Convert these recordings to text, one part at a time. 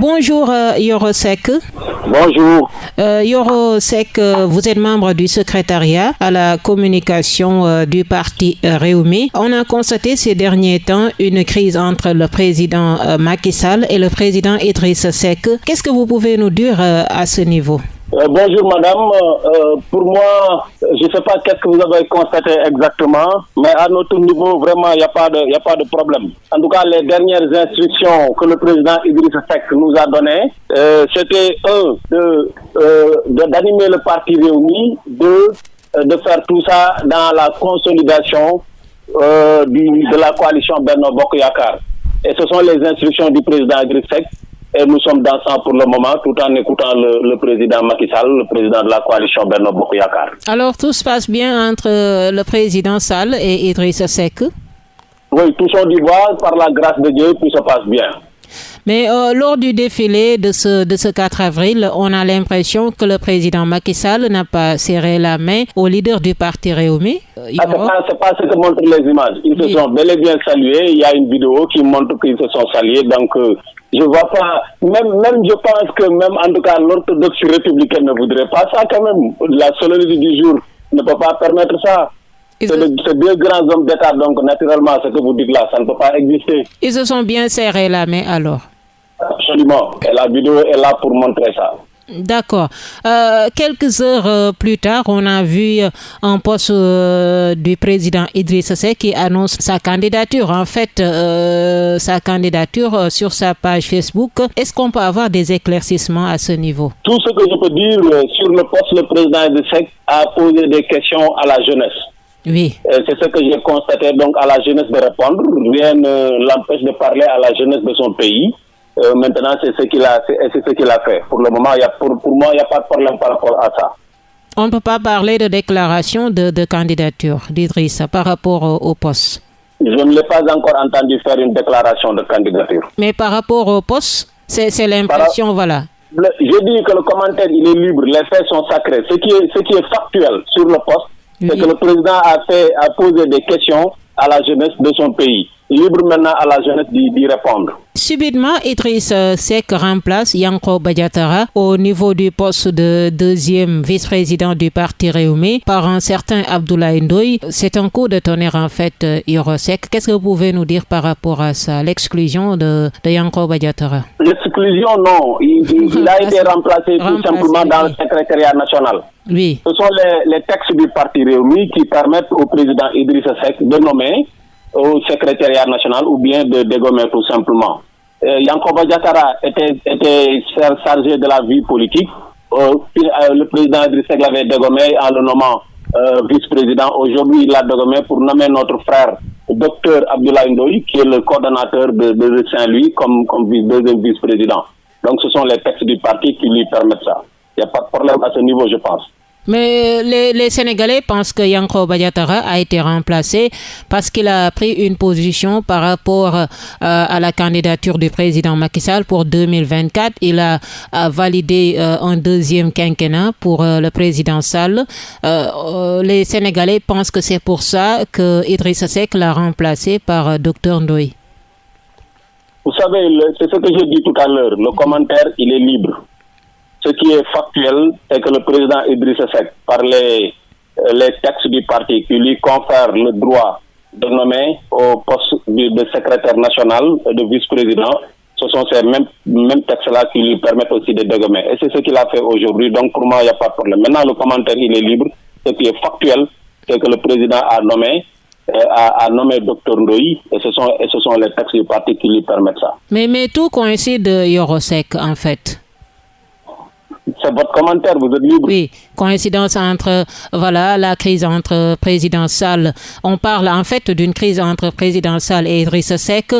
Bonjour euh, Yoro Sek. Bonjour. Euh, Yoro Sek, euh, vous êtes membre du secrétariat à la communication du parti Réumi. On a constaté ces derniers temps une crise entre le président Macky Sall et le président Idriss Seck. Qu'est-ce que vous pouvez nous dire à ce niveau? Euh, bonjour madame. Euh, pour moi, je ne sais pas qu'est-ce que vous avez constaté exactement, mais à notre niveau, vraiment, il n'y a, pas de, a pas de problème. En tout cas, les dernières instructions que le président Idriss Seck nous a données, euh, c'était un, de, d'animer le parti réuni, deux, de faire tout ça dans la consolidation du, de la coalition Bernard Bokoyakar. Et ce sont les instructions du président Idriss Seck et nous sommes dans ça pour le moment, tout en écoutant le, président Macky Sall, le président de la coalition Bernard Bokoyakar. Alors, tout se passe bien entre le président Sall et Idriss Seck? Oui, tout son d'ivoire, par la grâce de Dieu, tout se passe bien. Mais euh, lors du défilé de ce, de ce 4 avril, on a l'impression que le président Macky Sall n'a pas serré la main au leader du parti Réumi. Euh, ah, ce n'est pas, ce que montrent les images. Ils se sont bel et bien salués. Il y a une vidéo qui montre qu'ils se sont salués. Donc, euh, je vois pas, même, même je pense que même en tout cas l'orthodoxie républicaine ne voudrait pas ça quand même. La solennité du jour ne peut pas permettre ça. C'est deux grands hommes d'État, donc naturellement, ce que vous dites là, ça ne peut pas exister. Ils se sont bien serrés la main alors Absolument. Et la vidéo est là pour montrer ça. D'accord. Euh, quelques heures euh, plus tard, on a vu euh, un poste du président Idriss Seck qui annonce sa candidature. En fait, sa candidature sur sa page Facebook. Est-ce qu'on peut avoir des éclaircissements à ce niveau? Tout ce que je peux dire sur le poste, le président Idriss Seck a posé des questions à la jeunesse. Oui. C'est ce que j'ai constaté donc à la jeunesse de répondre. Rien ne l'empêche de parler à la jeunesse de son pays. Euh, maintenant, c'est ce qu'il a, c'est ce qu'il a fait. Pour le moment, il y a, pour, pour moi, il n'y a pas de problème par rapport à ça. On ne peut pas parler de déclaration de, de candidature d'Idriss par rapport au, poste. Je ne l'ai pas encore entendu faire une déclaration de candidature. Mais par rapport au poste, c'est l'impression, voilà. je dis que le commentaire, il est libre, les faits sont sacrés. Ce qui est, ce qui est factuel sur le poste, c'est que le président a, fait, a posé des questions à la jeunesse de son pays libre maintenant à la jeunesse d'y répondre. Subitement, Idriss Seck remplace Yanko Badiatara au niveau du poste de deuxième vice-président du parti Réumi par un certain Abdoulaye Ndoye. C'est un coup de tonnerre en fait, Sek. Qu'est-ce que vous pouvez nous dire par rapport à ça, l'exclusion de, de Yanko Badiatara L'exclusion, non. Il, a été remplacé, tout simplement dans le secrétariat national. Oui. Ce sont les, les textes du parti Réumi qui permettent au président Idriss Seck de nommer au secrétariat national ou bien de dégommer tout simplement. Euh, Yankoba Diatara était, était chargé de la vie politique. Euh, euh, le président Idriss l'avait dégommé en le nommant euh, vice-président. Aujourd'hui, il l'a dégommé pour nommer notre frère, docteur Abdoulaye Ndoye, qui est le coordonnateur de, de Saint-Louis comme, comme deuxième vice-président. Donc, ce sont les textes du parti qui lui permettent ça. Il n'y a pas de problème à ce niveau, je pense. Mais les, Sénégalais pensent que Yanko Badiatara a été remplacé parce qu'il a pris une position par rapport euh, à la candidature du président Macky Sall pour 2024. Il a, validé euh, un deuxième quinquennat pour euh, le président Sall. les Sénégalais pensent que c'est pour ça que Idrissa Seck l'a remplacé par Dr Ndoye. Vous savez, c'est ce que j'ai dit tout à l'heure. Le commentaire, il est libre. Ce qui est factuel, c'est que le président Idriss Seck, par les, euh, les textes du parti qui lui confèrent le droit de nommer au poste de, secrétaire national, de vice-président, ce sont ces mêmes, textes-là qui lui permettent aussi de dégommer. Et c'est ce qu'il a fait aujourd'hui, donc pour moi, il n'y a pas de problème. Maintenant, le commentaire, il est libre. Ce qui est factuel, c'est que le président a nommé euh, a, nommé Dr et ce, sont, et ce sont les textes du parti qui lui permettent ça. Mais, mais tout coïncide, Yorosek, en fait c'est votre commentaire, vous êtes libre. Oui, coïncidence entre, voilà, la crise entre président Sall. On parle en fait d'une crise entre président Sall et Idriss Seck.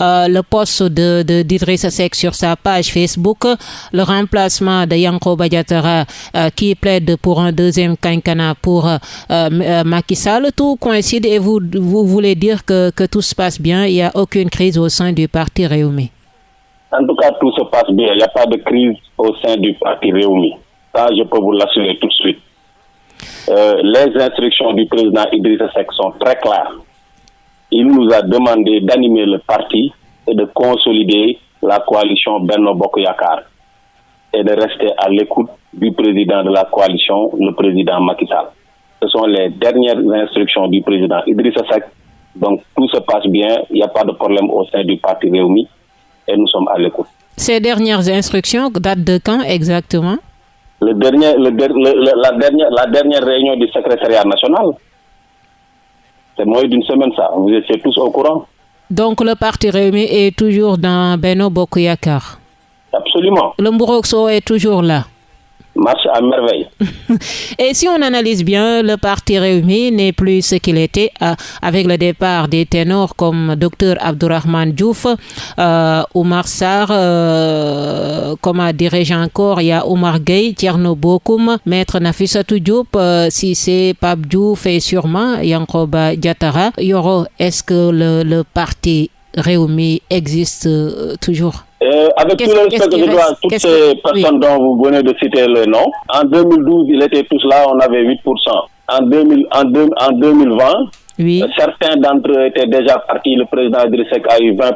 Euh, le poste de, d'Idriss Seck sur sa page Facebook, le remplacement de Yanko Badiatara euh, qui plaide pour un deuxième quinquennat pour euh, Sall. Tout coïncide et vous, vous voulez dire que, que tout se passe bien, il n'y a aucune crise au sein du parti Réumi. En tout cas, tout se passe bien. Il n'y a pas de crise au sein du parti Réumi. Ça, je peux vous l'assurer tout de suite. Euh, les instructions du président Idrissa Seck sont très claires. Il nous a demandé d'animer le parti et de consolider la coalition Benno Bokoyakar et de rester à l'écoute du président de la coalition, le président Macky Sall. Ce sont les dernières instructions du président Idrissa Seck. Donc tout se passe bien, il n'y a pas de problème au sein du parti Réumi et nous sommes à l'écoute. Ces dernières instructions datent de quand exactement? Le dernier, le, le, la, dernière, la dernière réunion du secrétariat national. C'est moins d'une semaine ça, vous étiez tous au courant. Donc le parti Réumi est toujours dans Beno Bokuyakar Absolument. Le Mbourokso est toujours là marche à merveille. Et si on analyse bien, le parti Réumi n'est plus ce qu'il était euh, avec le départ des ténors comme Dr Abdourahman Diouf, euh, Oumar Sarr, euh, comme a dirigé encore, il y a Oumar Gueye, Tierno Bokoum, Maître Nafissatou Diop, euh, si c'est Pape Diouf et sûrement Yankoba Diatara. Yoro, est-ce que le, le parti Réumi existe toujours euh, avec tout le respect que je dois à toutes ces personnes dont vous venez de citer le nom, en 2012, ils étaient tous là, on avait 8%. En, 2000, en, en 2020, oui. certains d'entre eux étaient déjà partis. Le président Idrissek a eu 20%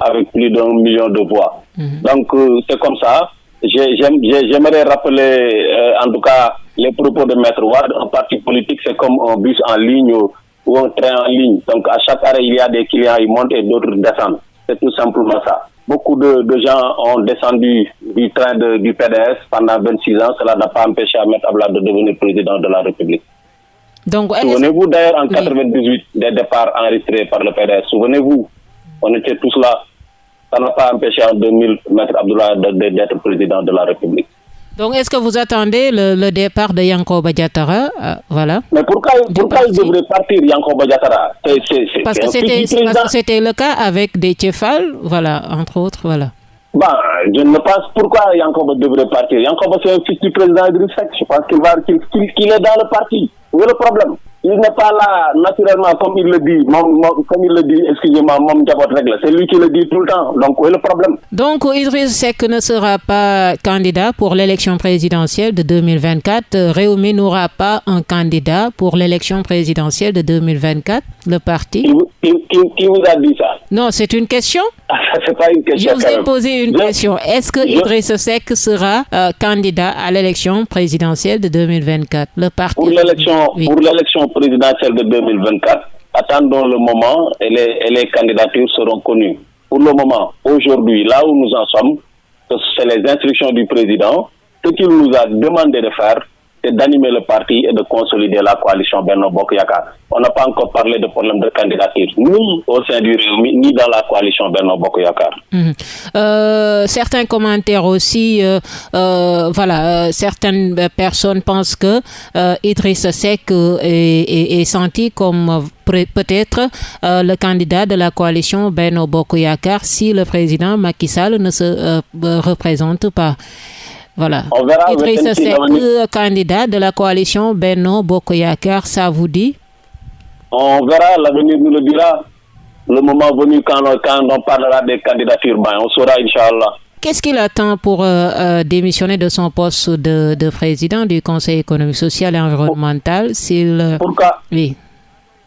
avec plus d'un million de voix. Mhm. Donc, euh, c'est comme ça. J'aimerais rappeler, euh, en tout cas, les propos de Maître Ward. Un parti politique, c'est comme un bus en ligne ou, un train en ligne. Donc, à chaque arrêt, il y a des clients, ils montent et d'autres descendent. C'est tout simplement ça. Beaucoup de, de, gens ont descendu du train de, du PDS pendant 26 ans. Cela n'a pas empêché Ahmed Abla de devenir président de la République. Souvenez-vous d'ailleurs en 1998 des départs enregistrés par le PDS. Souvenez-vous, on était tous là. Ça n'a pas empêché en 2000 Maître Abdullah d'être président de la République. Donc, est-ce que vous attendez le, le départ de Yanko Badiatara euh, Voilà. Mais pourquoi, pourquoi il devrait partir, Yanko Badiatara Parce que c'était le cas avec des Tchefal, voilà, entre autres, voilà. Bah, je ne pense pourquoi Yanko devrait partir? Yanko c'est un fils du président Idriss Je pense qu'il qu est dans le parti. Où est le problème? Il n'est pas là naturellement comme il le dit, comme il le dit, excusez-moi, mon règle. C'est lui qui le dit tout le temps. Donc, où est le problème? Donc, Idriss Seck ne sera pas candidat pour l'élection présidentielle de 2024. Réumi n'aura pas un candidat pour l'élection présidentielle de 2024, le parti? Qui, vous a dit ça? Non, c'est une question. c'est pas une question. Je vous ai posé une question. Est-ce que Idriss Seck sera euh, candidat à l'élection présidentielle de 2024 Le parti Pour l'élection pour l'élection présidentielle de 2024, attendons le moment et les, et les candidatures seront connues. Pour le moment, aujourd'hui, là où nous en sommes, c'est les instructions du président. Ce qu'il nous a demandé de faire, d'animer le parti et de consolider la coalition Bernard Bokyaka. On n'a pas encore parlé de problème de candidature, ni au sein du Réumi, ni dans la coalition Bernard Bokyaka. Mmh. Euh, certains commentaires aussi, euh, euh, voilà, certaines personnes pensent que Idriss Seck est, senti comme peut-être le candidat de la coalition Beno Bokoyakar si le président Macky Sall ne se représente pas. Voilà. On verra Idrissa Seck, candidat de la coalition Benno Bokoyakar, ça vous dit? On verra, l'avenir nous le dira. Le moment venu, quand, quand on parlera des candidatures, ben, on saura, Inch'Allah. Qu'est-ce qu'il attend pour euh, euh, démissionner de son poste de, de, président du Conseil économique, social et environnemental? S'il... Pourquoi? Oui.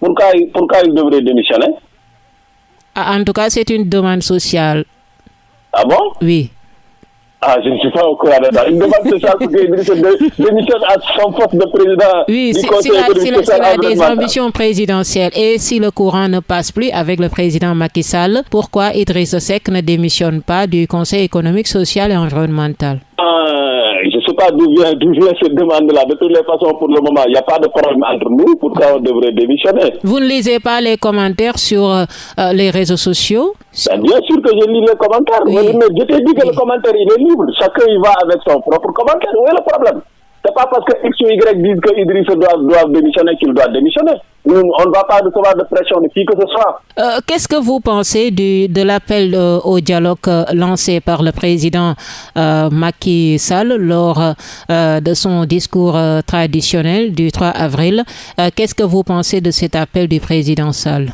Pourquoi, pourquoi il devrait démissionner? Ah, En tout cas, c'est une demande sociale. Ah bon? Oui. Ah, je ne suis pas au courant de ça. Une demande sociale pour que démissionne à son poste de président oui, social a des ambitions présidentielles. Et si le courant ne passe plus avec le président Macky Sall, pourquoi Idriss Seck ne démissionne pas du Conseil économique, social et environnemental? Je ne sais pas d'où vient, vient, cette demande-là. De toutes les façons, pour le moment, il n'y a pas de problème entre nous. Pourquoi on devrait démissionner Vous ne lisez pas les commentaires sur euh, les réseaux sociaux? Ben, Bien sûr que je lis les commentaires. Mais je t'ai dit que le commentaire, il est libre. Chacun y va avec son propre commentaire. Où est le problème? C'est pas parce que X ou Y disent que Idriss doit, doit démissionner qu'il doit démissionner. On ne va pas recevoir de pression de qui que ce soit. Euh, Qu'est-ce que vous pensez du, de l'appel euh, au dialogue euh, lancé par le président Macky Sall lors de son discours traditionnel du 3 avril? Qu'est-ce que vous pensez de cet appel du président Sall?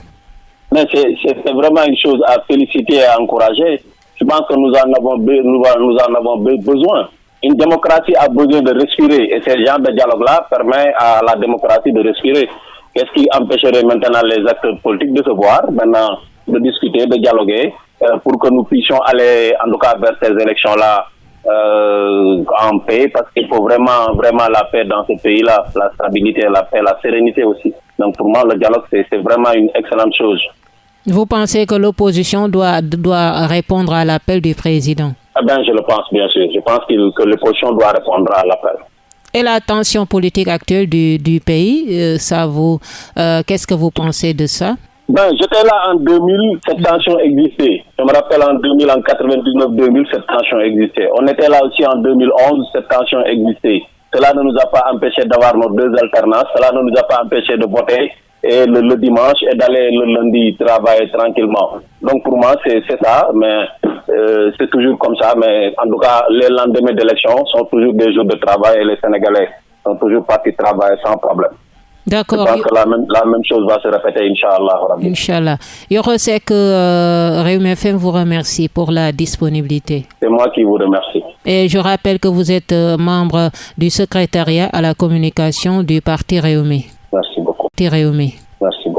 C'est vraiment une chose à féliciter et à encourager. Je pense que nous en avons, nous, nous en avons besoin une démocratie a besoin de respirer et ce genre de dialogue-là permet à la démocratie de respirer. Qu'est-ce qui empêcherait maintenant les acteurs politiques de se voir, maintenant de discuter, de dialoguer pour que nous puissions aller, en tout cas, vers ces élections-là en paix, parce qu'il faut vraiment, vraiment la paix dans ce pays-là, la stabilité, la paix, la sérénité aussi. Donc pour moi, le dialogue, c'est vraiment une excellente chose. Vous pensez que l'opposition doit, doit répondre à l'appel du président? Eh bien, Je le pense, bien sûr. Je pense que l'opposition doit répondre à l'appel. Et la tension politique actuelle du, du pays, euh, ça vous, euh, qu'est-ce que vous pensez de ça? Ben, J'étais là en 2000, cette tension existait. Je me rappelle en 2000, en 99-2000, cette tension existait. On était là aussi en 2011, cette tension existait. Cela ne nous a pas empêché d'avoir nos deux alternances. Cela ne nous a pas empêché de voter et le, dimanche et d'aller le lundi travailler tranquillement. Donc pour moi, c'est ça, mais euh, c'est toujours comme ça. Mais en tout cas, les lendemains d'élection sont toujours des jours de travail et les Sénégalais sont toujours partis travailler sans problème. D'accord. Je pense que la même, la même, chose va se répéter, Inch'Allah. Inch'Allah. sais que euh, Réumi FM vous remercie pour la disponibilité. C'est moi qui vous remercie. Et je rappelle que vous êtes euh, membre du secrétariat à la communication du Parti Réumi. Merci beaucoup.